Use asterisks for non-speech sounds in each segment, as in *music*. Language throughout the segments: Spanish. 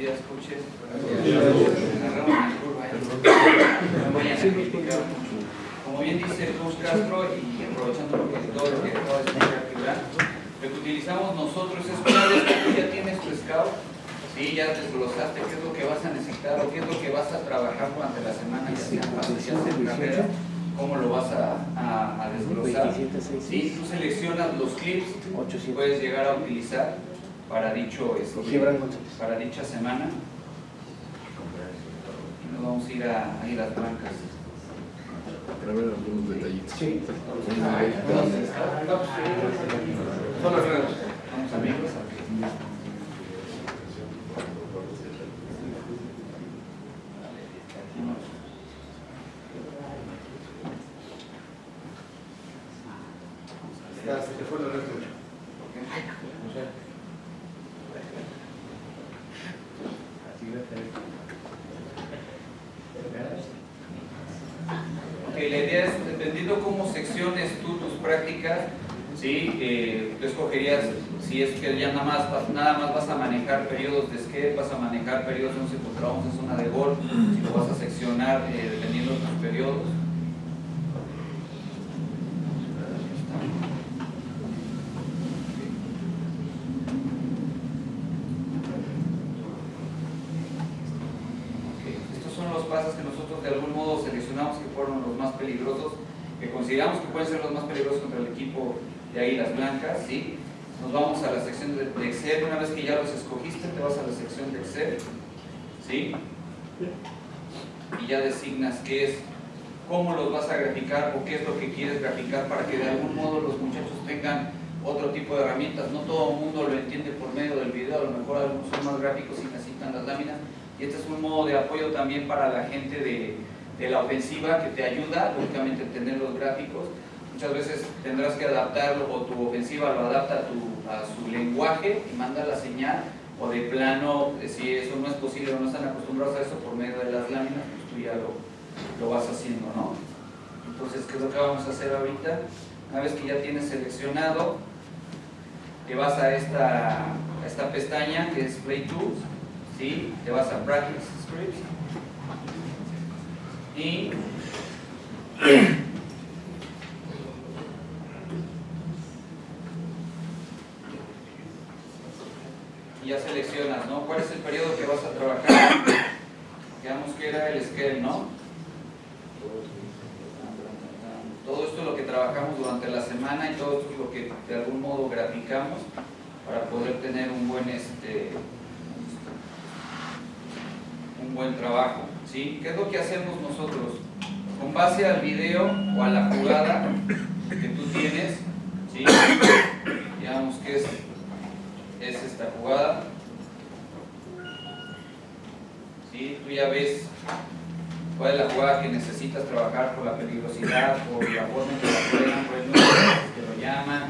días, coaches. Agarramos la curva. No vayan a criticar mucho. Como bien dice coach Castro, y aprovechando lo que todo lo que acaba de explicar lo que utilizamos nosotros es una vez que tú ya tienes tu scout, ¿sí? ya desglosaste qué es lo que vas a necesitar o qué es lo que vas a trabajar durante la semana, ya sea en base, ya sea en carrera, cómo lo vas a, a, a desglosar. ¿sí? Tú seleccionas los clips que puedes llegar a utilizar para dicho este, para dicha semana. Nos vamos a ir a, a ir a las blancas. Para ver algunos detallitos. Sí. Entonces, Son las grandes. vamos amigos. Ya, se te fue la red. Ok, la idea es, dependiendo cómo secciones tú tus prácticas, ¿sí? Eh, tú escogerías si es ya nada más, nada más vas a manejar periodos de skate, vas a manejar periodos de 11 contra 11 zona de gol, si lo vas a seccionar eh, dependiendo de tus periodos. Estos son los pasos que nosotros de algún modo seleccionamos que fueron los más peligrosos, que consideramos que pueden ser los más peligrosos contra el equipo de Águilas Blancas, ¿sí? Nos vamos a la sección de, Excel, una vez que ya los escogiste, te vas a la sección de Excel, ¿sí? Y ya designas qué es, cómo los vas a graficar o qué es lo que quieres graficar para que de algún modo los muchachos tengan otro tipo de herramientas. No todo el mundo lo entiende por medio del video, a lo mejor algunos son más gráficos y necesitan las láminas. Y este es un modo de apoyo también para la gente de, de la ofensiva que te ayuda, lógicamente, a entender los gráficos. Muchas veces tendrás que adaptarlo o tu ofensiva lo adapta a, tu, a su lenguaje y manda la señal, o de plano, eh, si eso no es posible o no están acostumbrados a eso por medio de las láminas, pues tú ya lo, lo vas haciendo, ¿no? Entonces, ¿qué es lo que vamos a hacer ahorita? Una vez que ya tienes seleccionado, te vas a esta, a esta pestaña que es Play Tools, ¿sí? te vas a Practice Scripts y *clears throat* y ya seleccionas, ¿no? ¿Cuál es el periodo que vas a trabajar? *coughs* Digamos que era el scale, ¿no? Todo esto es lo que trabajamos durante la semana y todo esto es lo que de algún modo graficamos para poder tener un buen este un buen trabajo. ¿sí? ¿Qué es lo que hacemos nosotros? Con base al video o a la jugada que tú tienes, ¿sí? *coughs* digamos que es, es esta jugada, ¿sí? tú ya ves cuál es la jugada que necesitas trabajar por la peligrosidad, por la forma en que la juegan, por el número que lo llaman,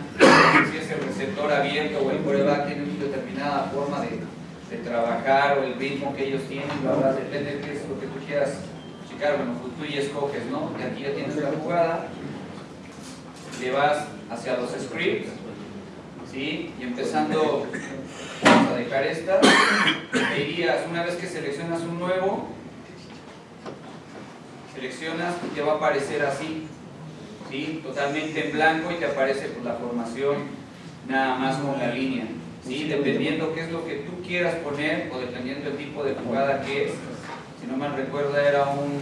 si es el receptor abierto o el coreback tiene una determinada forma de, de trabajar o el ritmo que ellos tienen, la verdad depende de qué es lo que tú quieras checar, bueno, pues tú ya escoges, ¿no? Y aquí ya tienes la jugada, le vas hacia los scripts, ¿sí? Y empezando, vamos a dejar esta, te irías, una vez que seleccionas un nuevo, seleccionas y te va a aparecer así, ¿sí? totalmente en blanco y te aparece pues, la formación nada más con la línea. ¿sí? Dependiendo qué es lo que tú quieras poner o dependiendo el tipo de jugada que es. Si no mal recuerda era un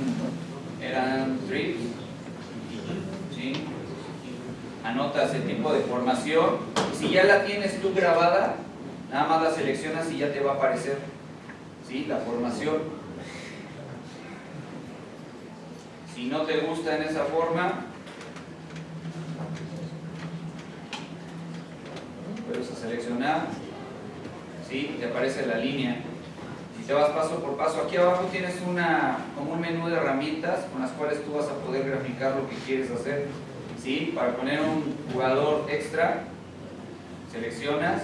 eran trips. ¿sí? Anotas el tipo de formación. Si ya la tienes tú grabada, nada más la seleccionas y ya te va a aparecer ¿sí? la formación. Si no te gusta en esa forma, puedes seleccionar, ¿sí? te aparece la línea. Si te vas paso por paso, aquí abajo tienes una, como un menú de herramientas con las cuales tú vas a poder graficar lo que quieres hacer. ¿Sí? Para poner un jugador extra, seleccionas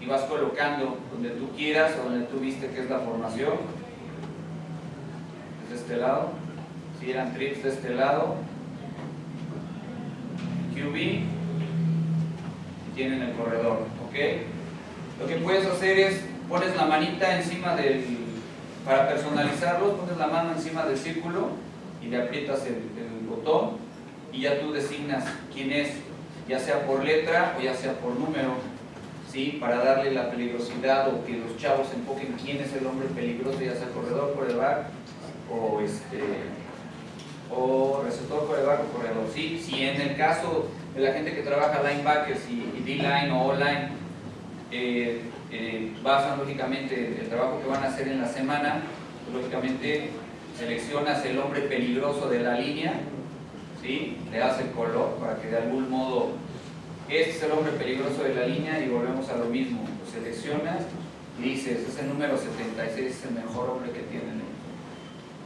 y vas colocando donde tú quieras o donde tú viste que es la formación de este lado, si eran trips de este lado, QB y tienen el corredor, ¿ok? Lo que puedes hacer es, pones la manita encima del, para personalizarlo, pones la mano encima del círculo y le aprietas el, botón y ya tú designas quién es, ya sea por letra o ya sea por número, ¿sí? para darle la peligrosidad o que los chavos enfoquen quién es el hombre peligroso, ya sea corredor, coreback o, este, o receptor, coreback o corredor. ¿sí? Si en el caso de la gente que trabaja linebackers y, y D-line o O-line, eh, eh, basan lógicamente el trabajo que van a hacer en la semana, lógicamente seleccionas el hombre peligroso de la línea, ¿sí? le das el color para que de algún modo este es el hombre peligroso de la línea y volvemos a lo mismo, lo seleccionas y dices, es el número 76, es el mejor hombre que tienen.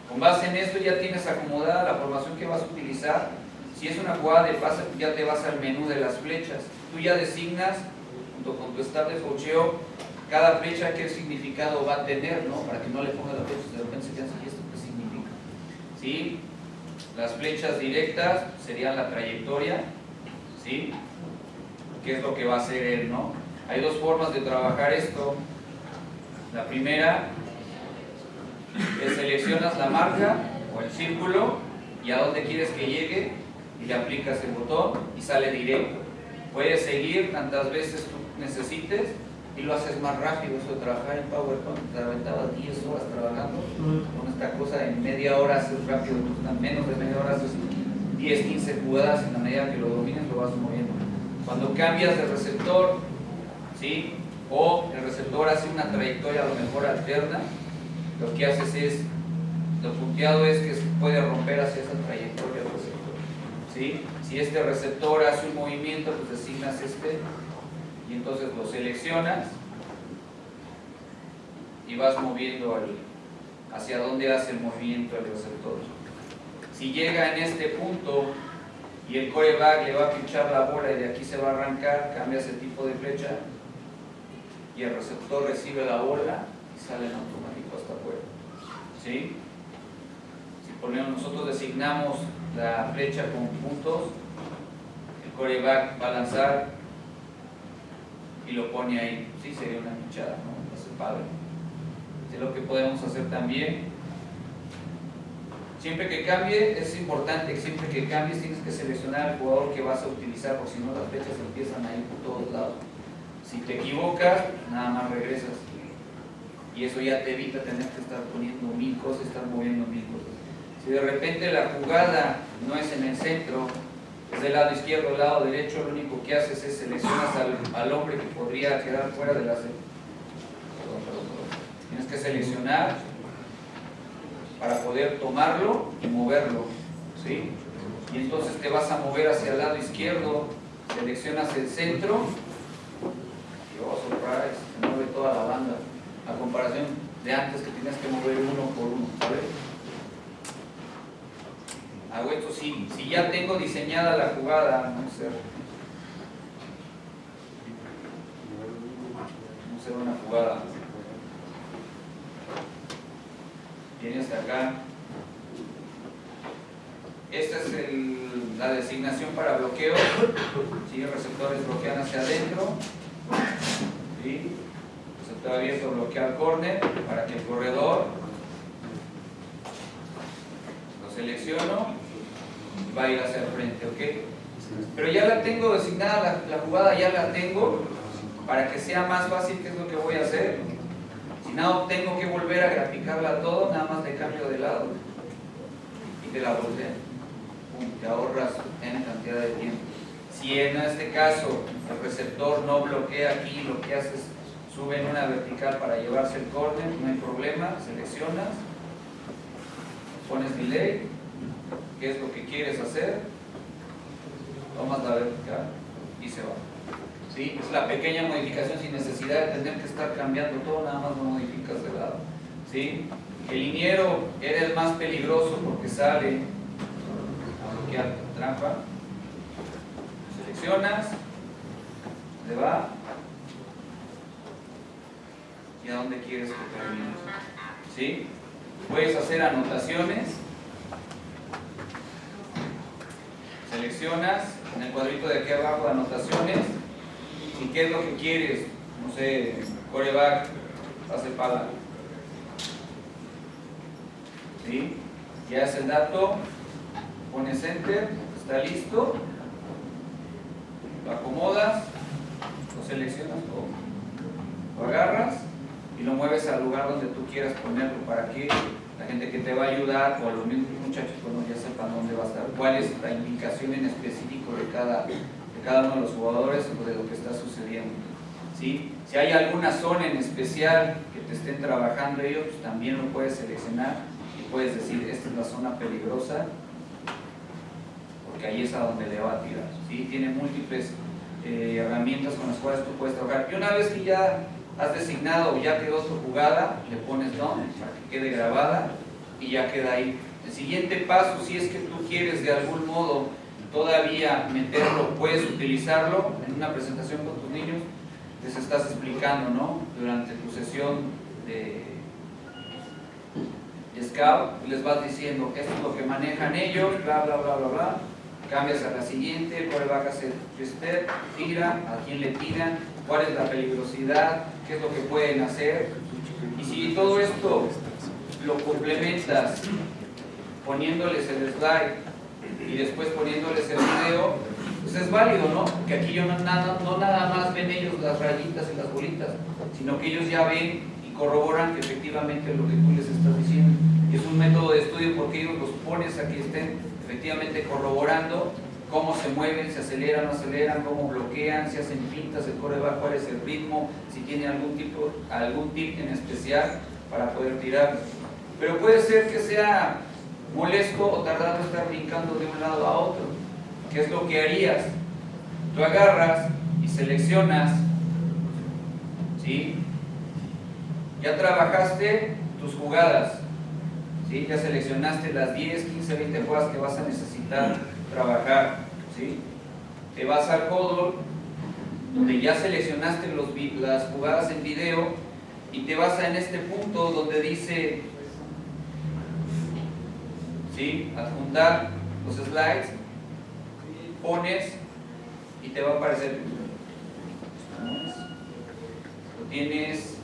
Con base en esto ya tienes acomodada la formación que vas a utilizar. Si es una jugada de pase, ya te vas al menú de las flechas. Tú ya designas, junto con tu staff de cocheo, cada flecha qué significado va a tener, ¿no? Para que no le pongas la flecha, de repente se piensa, ¿y esto qué significa? ¿Sí? Las flechas directas serían la trayectoria, ¿sí? ¿Qué es lo que va a hacer él, no? Hay dos formas de trabajar esto. La primera es seleccionas la marca o el círculo y a dónde quieres que llegue y le aplicas el botón y sale directo. Puedes seguir tantas veces tú necesites y lo haces más rápido. Eso de trabajar en PowerPoint, te aventabas 10 horas trabajando con esta cosa en media hora haces rápido, en menos de media hora haces 10, 15 jugadas en la medida que lo domines lo vas moviendo. Cuando cambias de receptor, ¿sí? o el receptor hace una trayectoria a lo mejor alterna, lo que haces es, lo punteado es que se puede romper hacia esa trayectoria del receptor. ¿sí? Si este receptor hace un movimiento, pues designas este y entonces lo seleccionas y vas moviendo al, hacia dónde hace el movimiento el receptor. Si llega en este punto y el coreback le va a pinchar la bola y de aquí se va a arrancar, cambias el tipo de flecha y el receptor recibe la bola y sale en automático hasta afuera. ¿Sí? Si ponemos, nosotros designamos la flecha con puntos, el coreback va a lanzar y lo pone ahí. Sí, sería una pinchada, ¿no? Es padre. Es lo que podemos hacer también. Siempre que cambie, es importante siempre que cambies tienes que seleccionar al jugador que vas a utilizar, porque si no las flechas empiezan a ir por todos lados. Si te equivocas, nada más regresas. Y eso ya te evita tener que estar poniendo mil cosas, estar moviendo mil cosas. Si de repente la jugada no es en el centro, es del lado izquierdo o lado derecho, lo único que haces es seleccionas al, al hombre que podría quedar fuera de la... Tienes que seleccionar para poder tomarlo y moverlo. ¿sí? Y entonces te vas a mover hacia el lado izquierdo, seleccionas el centro oh, surprise, se mueve toda la banda. A comparación de antes que tenías que mover uno por uno. ¿sabes? Hago esto sí, si ya tengo diseñada la jugada, no. Vamos a hacer una jugada. Viene hasta acá. Esta es la designación para bloqueo. ¿sí? Receptores bloquean hacia adentro. ¿sí? Receptor abierto bloquea al corner para que el corredor lo selecciono va a ir hacia el frente, ¿ok? Pero ya la tengo designada, la, la jugada ya la tengo para que sea más fácil, ¿qué es lo que voy a hacer? Si no tengo que volver a graficarla todo, nada más le cambio de lado y te la volteo. Te ahorras en cantidad de tiempo. Si en este caso el receptor no bloquea aquí, lo que haces sube en una vertical para llevarse el corner, no hay problema, seleccionas, pones delay, qué es lo que quieres hacer, tomas la vertical y se va. ¿Sí? Es la pequeña modificación sin necesidad de tener que estar cambiando todo, nada más lo modificas de lado. ¿Sí? El liniero era el más peligroso porque sale a bloquear trampa. Seleccionas, le va y a dónde quieres que termine. ¿Sí? Puedes hacer anotaciones. Seleccionas en el cuadrito de aquí abajo anotaciones y qué es lo que quieres. No sé, coreback, pase pala. ¿Sí? Ya es el dato, pones enter, está listo, lo acomodas, lo seleccionas o lo agarras y lo mueves al lugar donde tú quieras ponerlo. Para que la gente que te va a ayudar o los mismos muchachos bueno, ya sepan dónde va a estar, cuál es la indicación en específico de cada, de cada uno de los jugadores o de lo que está sucediendo. ¿sí? Si hay alguna zona en especial que te estén trabajando ellos, pues también lo puedes seleccionar y puedes decir, esta es la zona peligrosa, porque ahí es a donde le va a tirar. ¿sí? Tiene múltiples eh, herramientas con las cuales tú puedes trabajar. Y una vez que ya has designado o ya quedó tu jugada, le pones down para que quede grabada y ya queda ahí. El siguiente paso, si es que tú quieres de algún modo todavía meterlo, puedes utilizarlo en una presentación con tus niños, les estás explicando, ¿no? Durante tu sesión de, Scout, les vas diciendo, esto es lo que manejan ellos, bla, bla, bla, bla, bla. Cambias a la siguiente, cuál va a hacer step, tira, a quién le tiran, cuál es la peligrosidad, qué es lo que pueden hacer. Y si todo esto lo complementas poniéndoles el slide y después poniéndoles el video, pues es válido, ¿no? Que aquí yo no nada, no nada más ven ellos las rayitas y las bolitas, sino que ellos ya ven y corroboran que efectivamente lo que tú les estás diciendo. Y es un método de estudio porque ellos los pones a que estén efectivamente corroborando cómo se mueven, se aceleran, no aceleran, cómo bloquean, si hacen pintas, el coreback, cuál es el ritmo, si tiene algún tipo, algún tip en especial para poder tirar. Pero puede ser que sea molesto o tardado estar brincando de un lado a otro. ¿Qué es lo que harías? Tú agarras y seleccionas, ¿sí? Ya trabajaste tus jugadas, ¿sí? Ya seleccionaste las 10, 15, 20 jugadas que vas a necesitar trabajar, ¿sí? Te vas al Codol, donde ya seleccionaste las jugadas en video y te vas a en este punto donde dice ¿sí? adjuntar los slides, pones y te va a aparecer. Lo tienes.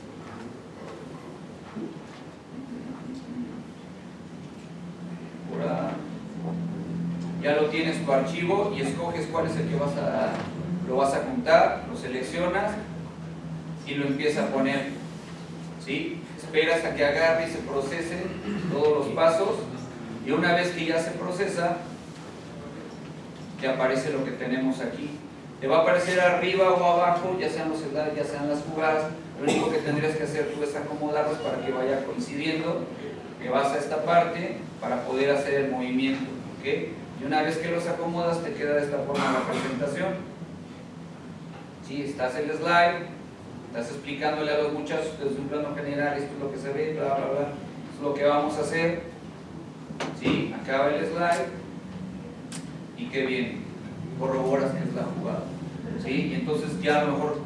Ya lo tienes tu archivo y escoges cuál es el que vas a lo vas a juntar, lo seleccionas y lo empiezas a poner. ¿sí? Esperas a que agarre y se procesen todos los pasos y una vez que ya se procesa, te aparece lo que tenemos aquí. Te va a aparecer arriba o abajo, ya sean los slides, ya sean las jugadas. Lo único que tendrías que hacer tú es acomodarlos para que vaya coincidiendo. Que vas a esta parte para poder hacer el movimiento. Y una vez que los acomodas, te queda de esta forma la presentación. Si estás el slide, estás explicándole a los muchachos desde un plano general, esto es lo que se ve, bla, bla, bla, es lo que vamos a hacer ¿sí? Acaba el slide y qué bien, corroboras que es la jugada. ¿sí? Y entonces ya a lo mejor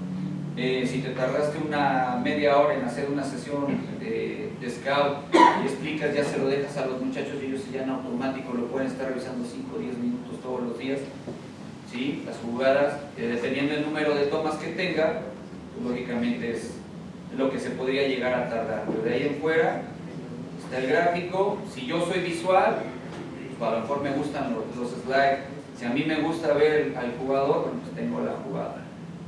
eh, si te tardaste una media hora en hacer una sesión de, scout y explicas, ya se lo dejas a los muchachos y ellos ya en automático lo pueden estar revisando 5 o 10 minutos todos los días. ¿sí? Las jugadas, eh, dependiendo del número de tomas que tenga, pues, lógicamente es lo que se podría llegar a tardar. Pero de ahí en fuera, el gráfico, si yo soy visual, pues a lo mejor me gustan los, slides, si a mí me gusta ver al jugador, pues tengo la jugada,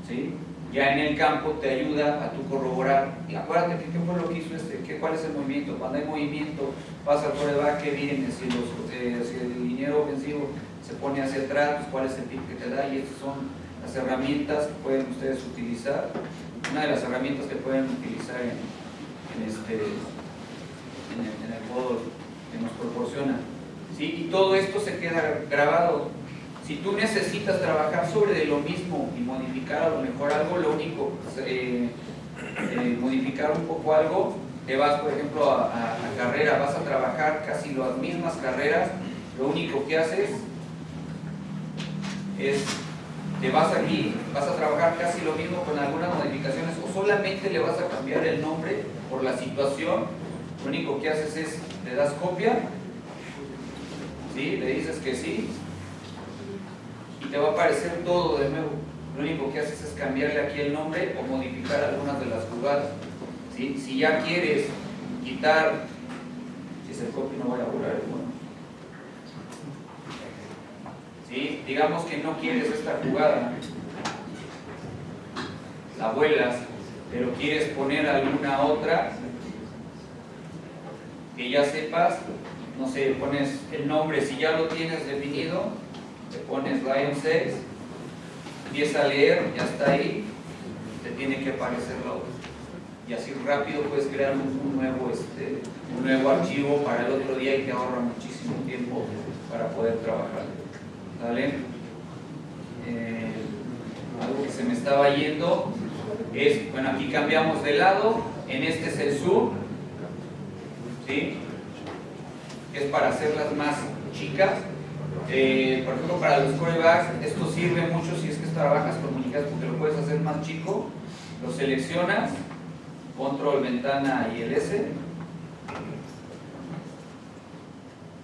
¿sí? Ya en el campo te ayuda a tu corroborar, y acuérdate que qué fue lo que hizo este, ¿Qué, cuál es el movimiento, cuando hay movimiento, pasa al coreback, qué viene, si, los, eh, si el liniero ofensivo se pone hacia atrás, pues cuál es el tip que te da, y estas son las herramientas que pueden ustedes utilizar, una de las herramientas que pueden utilizar en, en este en el, modo que nos proporciona. ¿sí? Y todo esto se queda grabado. Si tú necesitas trabajar sobre lo mismo y modificar a lo mejor algo, lo único, eh, eh, modificar un poco algo, te vas por ejemplo a, carrera, vas a trabajar casi las mismas carreras, lo único que haces es, te vas aquí, vas a trabajar casi lo mismo con algunas modificaciones o solamente le vas a cambiar el nombre por la situación lo único que haces es, le das copia, ¿sí? le dices que sí, va a aparecer todo de nuevo. lo único que haces es cambiarle aquí el nombre o modificar algunas de las jugadas. Si ya quieres quitar, si es el copy no voy a borrar el bueno. Digamos que no quieres esta jugada, la vuelas, pero quieres poner alguna otra que ya sepas, no sé, pones el nombre, si ya lo tienes definido, pones Lion 6, empieza a leer, ya está ahí, te tiene que aparecer la otra. Y así rápido puedes crear un, nuevo, este, un nuevo archivo para el otro día y te ahorra muchísimo tiempo para poder trabajar. ¿Vale? Eh, algo que se me estaba yendo es, bueno, aquí cambiamos de lado, en este es el sur, ¿sí? es para hacerlas más chicas. Eh, por ejemplo, para los corebacks, esto sirve mucho si es que trabajas con porque lo puedes hacer más chico. Lo seleccionas, control, ventana y el S.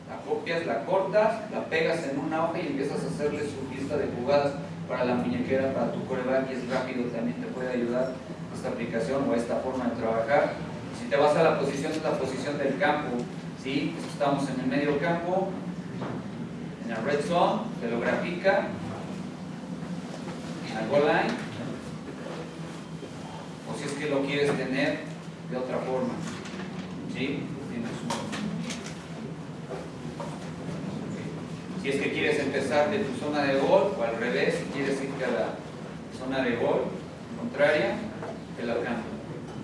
La copias, la cortas, la pegas en una hoja y empiezas a hacerle su lista de jugadas para la muñequera, para tu coreback y es rápido, también te puede ayudar esta aplicación o esta forma de trabajar. Si te vas a la posición, es la posición del campo, ¿sí? Estamos en el medio campo, en la red zone, te lo grafica, en la goal line, o si es que lo quieres tener de otra forma, ¿sí? Si es que quieres empezar de tu zona de gol o al revés, si quieres irte a la zona de gol contraria, te la cambio,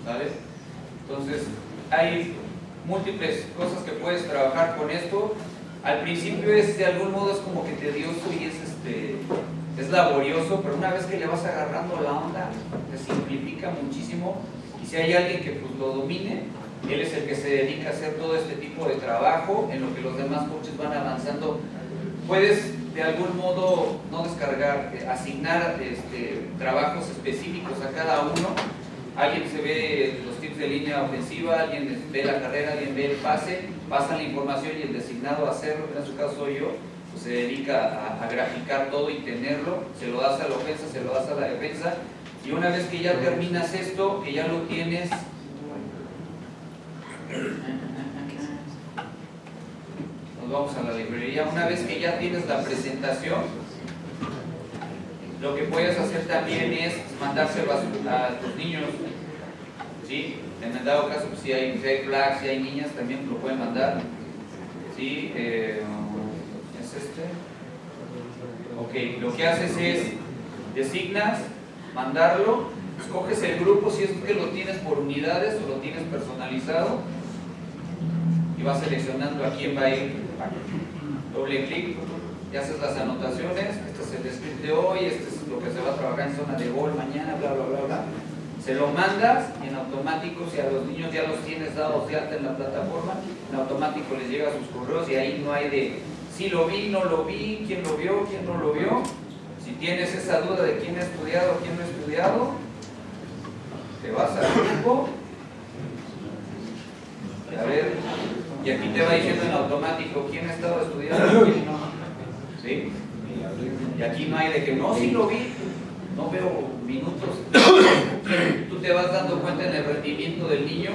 ¿sabes? Entonces, hay múltiples cosas que puedes trabajar con esto. Al principio es de algún modo es como que tedioso y es este es laborioso, pero una vez que le vas agarrando la onda, te simplifica muchísimo. Y si hay alguien que pues, lo domine, él es el que se dedica a hacer todo este tipo de trabajo, en lo que los demás coaches van avanzando. Puedes de algún modo no descargar, eh, asignar este, trabajos específicos a cada uno. Alguien se ve los tips de línea ofensiva, alguien ve la carrera, alguien ve el pase, pasa la información y el designado a hacerlo, en su caso soy yo, pues se dedica a, a, graficar todo y tenerlo, se lo das a la ofensa, se lo das a la defensa, y una vez que ya terminas esto, que ya lo tienes, nos vamos a la librería, una vez que ya tienes la presentación, lo que puedes hacer también es mandárselo a, a tus niños, ¿sí? En el dado caso, pues, si hay flags, si hay niñas, también lo pueden mandar, ¿sí? Eh, ¿Es este? Ok, lo que haces es, designas, mandarlo, escoges el grupo si es que lo tienes por unidades o lo tienes personalizado y vas seleccionando a quién va a ir. Doble clic y haces las anotaciones, este es el script de hoy, este es lo que se va a trabajar en zona de gol mañana, bla, bla, bla, bla. Se lo mandas y en automático, si a los niños ya los tienes dados de alta en la plataforma, en automático les llega sus correos y ahí no hay de si lo vi, no lo vi, quién lo vio, quién no lo vio. Si tienes esa duda de quién ha estudiado, quién no ha estudiado, te vas al grupo a ver, y aquí te va diciendo en automático quién ha estado estudiando quién no. ¿Sí? Y aquí no hay de que no, sí lo vi, no veo minutos. Tú te vas dando cuenta en el rendimiento del niño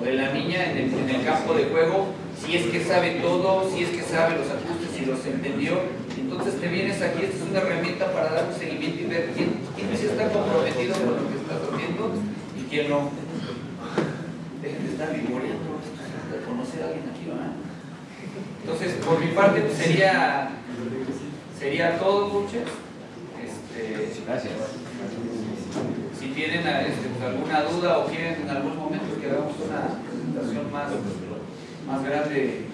o de la niña en el, en el campo de juego, si es que sabe todo, si es que sabe los ajustes, si los entendió. Entonces te vienes aquí, esta es una herramienta para dar un seguimiento y ver quién, quién sí está comprometido con lo que estás haciendo y quién no. Dejen de estar vivoreando, conocer a alguien aquí, ¿verdad? Entonces, por mi parte, pues, sería, sería todo, coaches. Este, Gracias. Si tienen este, pues, alguna duda o quieren en algún momento que hagamos una presentación más, más grande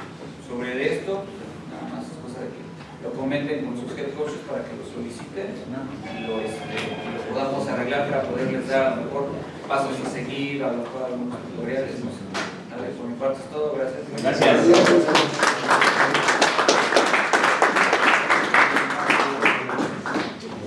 sobre esto, nada más es cosa de que lo comenten con sus head coaches para que lo soliciten y lo, este, lo podamos arreglar para poderles dar a lo mejor pasos a seguir, a lo mejor algunos tutoriales. No sé. Por mi parte es todo, gracias. Gracias.